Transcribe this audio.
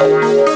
Música